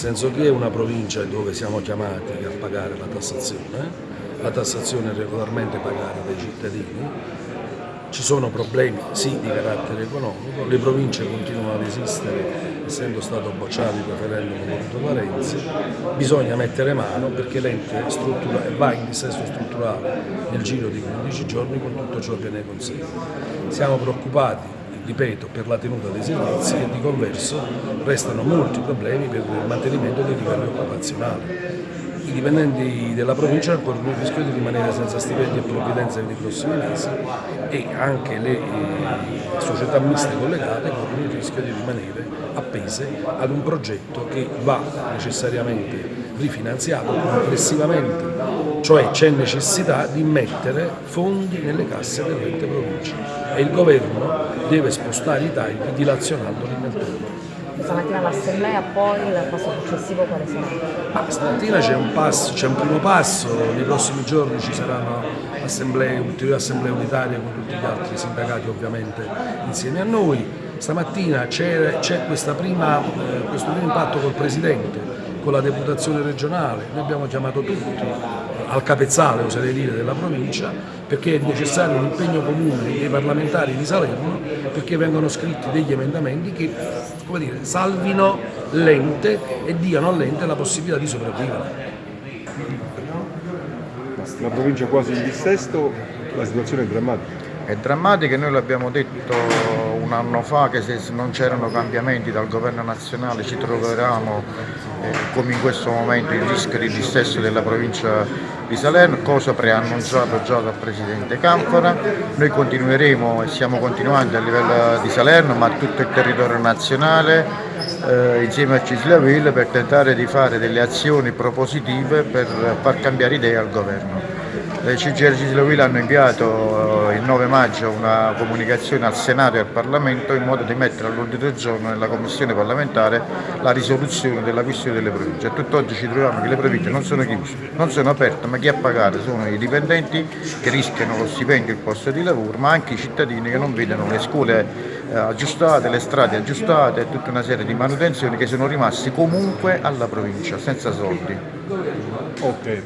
senso che è una provincia dove siamo chiamati a pagare la tassazione, la tassazione è regolarmente pagata dai cittadini, ci sono problemi sì di carattere economico, le province continuano ad esistere essendo stato bocciato il referendum voluto da Renzi, bisogna mettere mano perché l'ente va in dissesto strutturale nel giro di 15 giorni con tutto ciò che ne consegue. Siamo preoccupati ripeto, per la tenuta dei servizi e di converso restano molti problemi per il mantenimento dei livelli occupazionali. I dipendenti della provincia corrono il rischio di rimanere senza stipendi e provvidenza nei prossimi mesi e anche le eh, società miste collegate corrono il rischio di rimanere appese ad un progetto che va necessariamente rifinanziato complessivamente, cioè c'è necessità di mettere fondi nelle casse dell'ente provincia e il governo deve spostare i tagli dilazionandoli nel tempo stamattina l'assemblea, poi il passo successivo quale sarà? Ma stamattina c'è un, un, primo passo, nei prossimi giorni ci saranno assemblee, ulteriori assemblee unitarie con tutti gli altri sindacati ovviamente insieme a noi. Stamattina c'è eh, questo primo impatto col Presidente, con la deputazione regionale, noi abbiamo chiamato tutti al capezzale, oserei dire, della provincia, perché è necessario un impegno comune dei parlamentari di Salerno perché vengono scritti degli emendamenti che dire, salvino l'ente e diano all'ente la possibilità di sopravvivere. La provincia quasi in dissesto, la situazione è drammatica. È drammatica e noi l'abbiamo detto un anno fa che se non c'erano cambiamenti dal governo nazionale ci troveranno eh, come in questo momento il rischio di dissesto della provincia di Salerno, cosa preannunciato già dal Presidente Canfora. Noi continueremo e stiamo continuando a livello di Salerno ma a tutto il territorio nazionale eh, insieme a Cislaville per tentare di fare delle azioni propositive per far cambiare idea al governo. Le CGR Cislovile hanno inviato il 9 maggio una comunicazione al Senato e al Parlamento in modo di mettere all'ordine del giorno nella Commissione parlamentare la risoluzione della questione delle province. A tutt'oggi ci troviamo che le province non sono chiuse, non sono aperte, ma chi a pagare sono i dipendenti che rischiano lo stipendio e il posto di lavoro, ma anche i cittadini che non vedono le scuole eh, aggiustate, le strade aggiustate e tutta una serie di manutenzioni che sono rimasti comunque alla provincia, senza soldi. Okay.